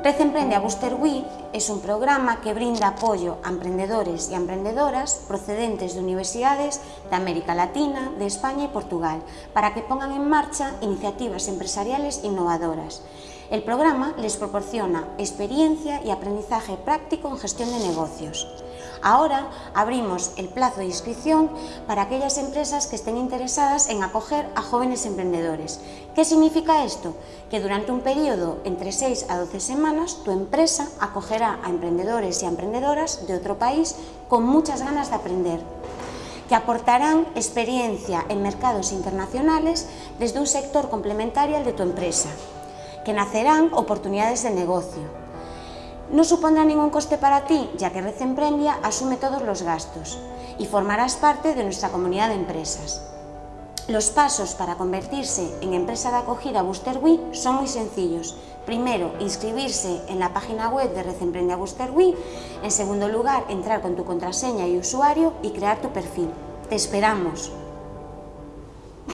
Red Emprende a Booster Week es un programa que brinda apoyo a emprendedores y emprendedoras procedentes de universidades de América Latina, de España y Portugal, para que pongan en marcha iniciativas empresariales innovadoras. El programa les proporciona experiencia y aprendizaje práctico en gestión de negocios. Ahora abrimos el plazo de inscripción para aquellas empresas que estén interesadas en acoger a jóvenes emprendedores. ¿Qué significa esto? Que durante un periodo entre 6 a 12 semanas tu empresa acogerá a emprendedores y a emprendedoras de otro país con muchas ganas de aprender que aportarán experiencia en mercados internacionales desde un sector complementario al de tu empresa, que nacerán oportunidades de negocio, no supondrá ningún coste para ti, ya que Red Emprendia asume todos los gastos y formarás parte de nuestra comunidad de empresas. Los pasos para convertirse en empresa de acogida Booster son muy sencillos. Primero, inscribirse en la página web de Red Emprendia Booster En segundo lugar, entrar con tu contraseña y usuario y crear tu perfil. ¡Te esperamos!